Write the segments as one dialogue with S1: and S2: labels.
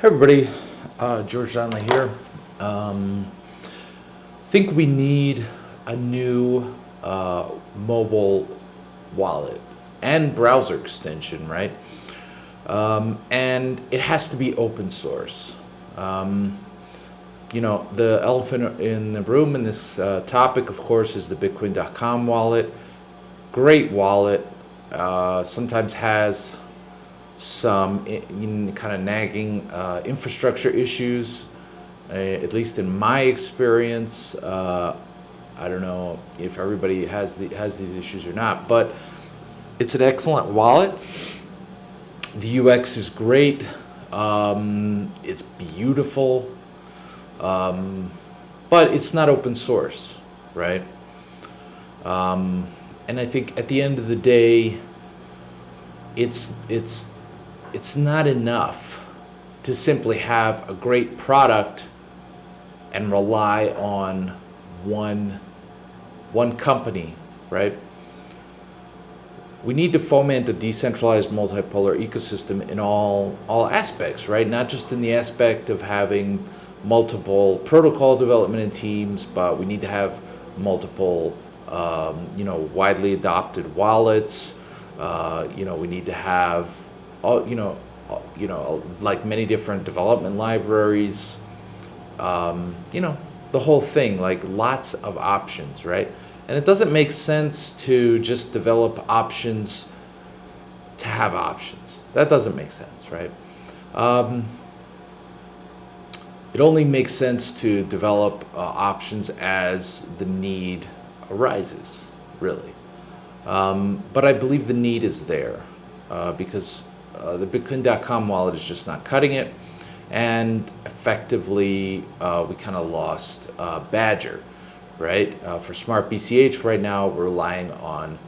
S1: Hey everybody, uh, George Donnelly here. Um, think we need a new uh, mobile wallet and browser extension, right? Um, and it has to be open source. Um, you know, the elephant in the room in this uh, topic, of course, is the Bitcoin.com wallet. Great wallet. Uh, sometimes has some kind of nagging uh, infrastructure issues, uh, at least in my experience. Uh, I don't know if everybody has the has these issues or not, but it's an excellent wallet. The UX is great. Um, it's beautiful, um, but it's not open source, right? Um, and I think at the end of the day, it's it's it's not enough to simply have a great product and rely on one one company, right? We need to foment a decentralized multipolar ecosystem in all all aspects, right? Not just in the aspect of having multiple protocol development in teams, but we need to have multiple, um, you know, widely adopted wallets. Uh, you know, we need to have all, you know, you know, like many different development libraries, um, you know, the whole thing, like lots of options, right? And it doesn't make sense to just develop options to have options. That doesn't make sense, right? Um, it only makes sense to develop uh, options as the need arises, really. Um, but I believe the need is there uh, because uh, the Bitcoin.com wallet is just not cutting it. And effectively, uh, we kind of lost uh, Badger, right? Uh, for Smart BCH right now, we're relying on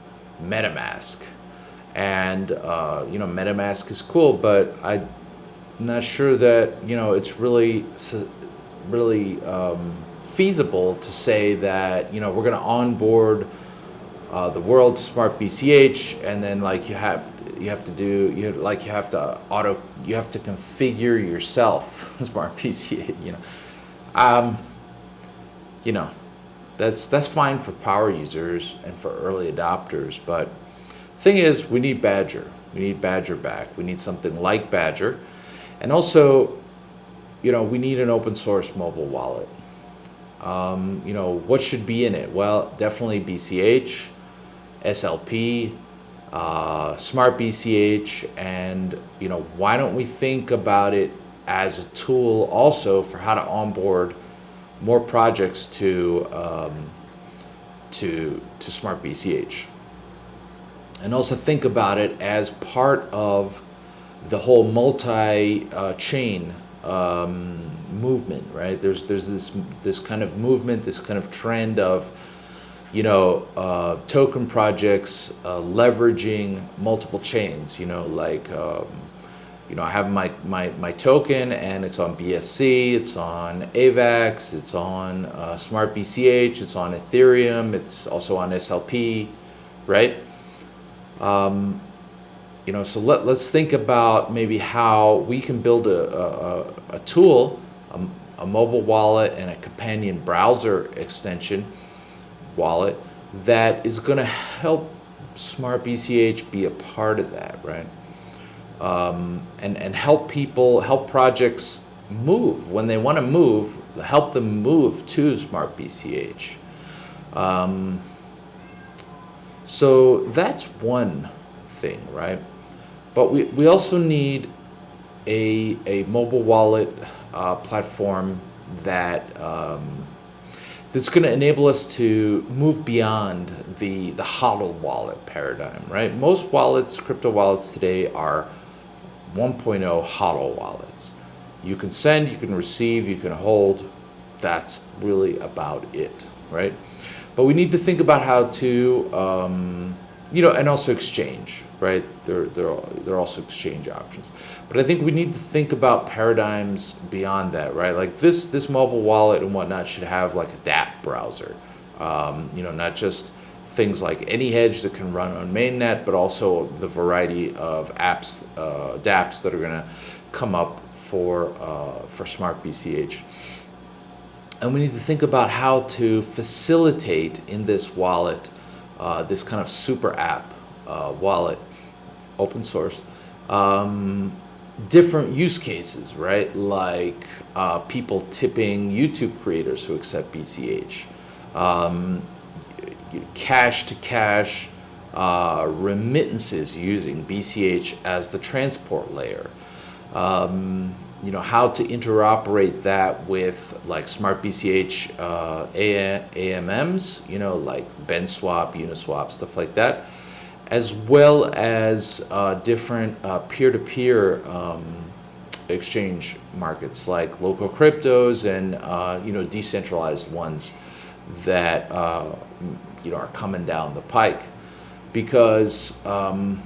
S1: MetaMask. And, uh, you know, MetaMask is cool, but I'm not sure that, you know, it's really, really um, feasible to say that, you know, we're going to onboard uh, the world smart BCH, and then like you have you have to do you like you have to auto you have to configure yourself smart BCH. You know, um, you know, that's that's fine for power users and for early adopters, but thing is, we need Badger. We need Badger back. We need something like Badger, and also, you know, we need an open source mobile wallet. Um, you know, what should be in it? Well, definitely BCH. SLP, uh, Smart BCH, and you know why don't we think about it as a tool also for how to onboard more projects to um, to to Smart BCH, and also think about it as part of the whole multi-chain uh, um, movement, right? There's there's this this kind of movement, this kind of trend of you know, uh, token projects uh, leveraging multiple chains, you know, like, um, you know, I have my, my, my token and it's on BSC, it's on AVAX, it's on uh, Smart BCH, it's on Ethereum, it's also on SLP, right? Um, you know, so let, let's think about maybe how we can build a, a, a tool, a, a mobile wallet and a companion browser extension wallet that is going to help Smart BCH be a part of that, right? Um, and, and help people, help projects move. When they want to move, help them move to Smart BCH. Um, so that's one thing, right? But we, we also need a, a mobile wallet uh, platform that um, that's going to enable us to move beyond the, the HODL wallet paradigm, right? Most wallets, crypto wallets today are 1.0 HODL wallets. You can send, you can receive, you can hold. That's really about it, right? But we need to think about how to, um, you know, and also exchange, right? There are also exchange options. But I think we need to think about paradigms beyond that, right? Like this, this mobile wallet and whatnot should have like a dApp browser. Um, you know, not just things like AnyHedge that can run on mainnet, but also the variety of apps, uh, dApps that are going to come up for, uh, for Smart BCH. And we need to think about how to facilitate in this wallet, uh, this kind of super app uh, wallet, open source, um, different use cases, right? Like uh, people tipping YouTube creators who accept BCH, um, cash to cash uh, remittances using BCH as the transport layer. Um, you know, how to interoperate that with like smart BCH uh, AMMs, you know, like BenSwap, Uniswap, stuff like that, as well as uh, different uh, peer-to-peer um, exchange markets like local cryptos and, uh, you know, decentralized ones that, uh, you know, are coming down the pike. Because, um,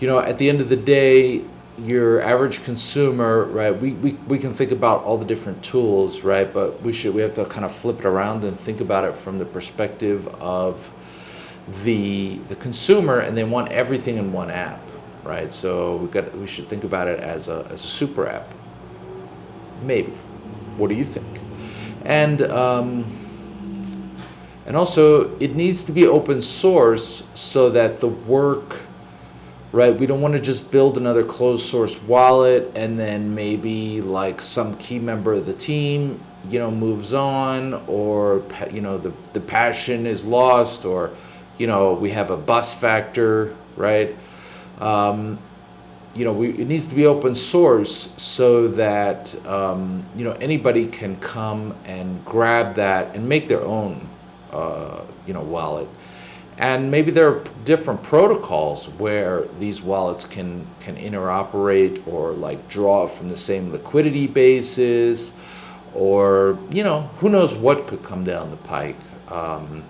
S1: you know, at the end of the day, your average consumer, right, we, we, we can think about all the different tools, right, but we should, we have to kind of flip it around and think about it from the perspective of the, the consumer and they want everything in one app, right? So we got, we should think about it as a, as a super app. Maybe. What do you think? And, um, and also it needs to be open source so that the work right? We don't want to just build another closed source wallet and then maybe like some key member of the team, you know, moves on or, you know, the, the passion is lost or, you know, we have a bus factor, right? Um, you know, we, it needs to be open source so that, um, you know, anybody can come and grab that and make their own, uh, you know, wallet. And maybe there are different protocols where these wallets can, can interoperate or like draw from the same liquidity bases or, you know, who knows what could come down the pike. Um,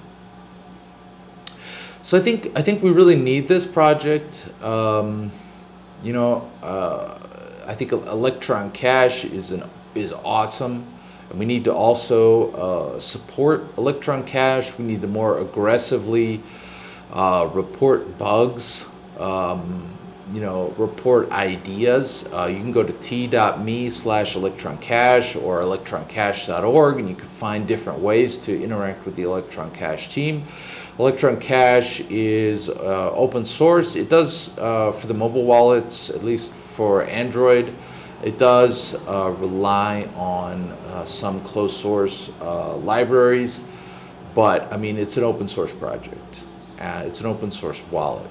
S1: so I think, I think we really need this project. Um, you know, uh, I think Electron Cash is, an, is awesome. And we need to also uh, support Electron Cash. We need to more aggressively uh, report bugs, um, you know, report ideas. Uh, you can go to t.me slash electroncash or electroncash.org and you can find different ways to interact with the Electron Cash team. Electron Cash is uh, open source. It does, uh, for the mobile wallets, at least for Android, it does uh, rely on uh, some closed source uh, libraries, but I mean, it's an open source project. It's an open source wallet.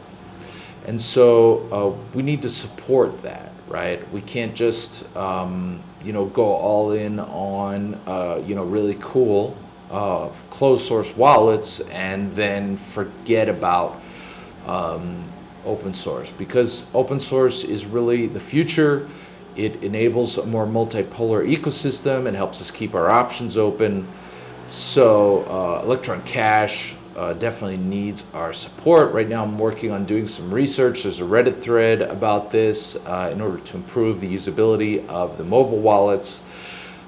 S1: And so uh, we need to support that, right? We can't just, um, you know, go all in on, uh, you know, really cool uh, closed source wallets and then forget about um, open source because open source is really the future. It enables a more multipolar ecosystem and helps us keep our options open. So uh, Electron Cash uh, definitely needs our support. Right now I'm working on doing some research. There's a Reddit thread about this uh, in order to improve the usability of the mobile wallets.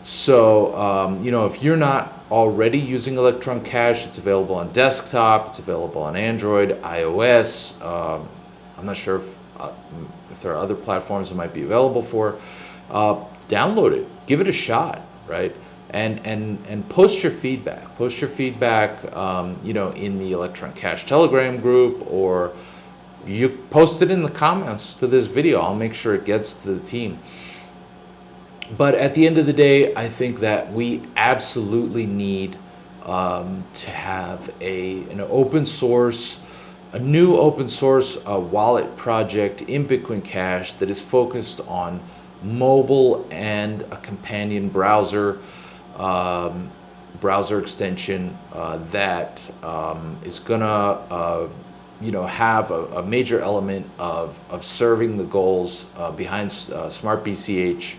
S1: So, um, you know, if you're not already using Electron Cash, it's available on desktop, it's available on Android, iOS. Um, I'm not sure if, uh, if there are other platforms it might be available for. Uh, download it, give it a shot, right? And and and post your feedback. Post your feedback, um, you know, in the Electron Cash Telegram group, or you post it in the comments to this video. I'll make sure it gets to the team. But at the end of the day, I think that we absolutely need um, to have a an open source, a new open source uh, wallet project in Bitcoin Cash that is focused on mobile and a companion browser um, browser extension uh, that um, is gonna uh, you know have a, a, major element of, of serving the goals uh, behind uh, Smart BCH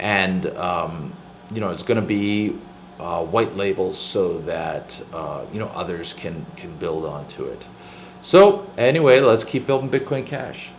S1: and um, you know it's gonna be uh, white labels so that uh, you know others can can build onto it. So anyway let's keep building Bitcoin Cash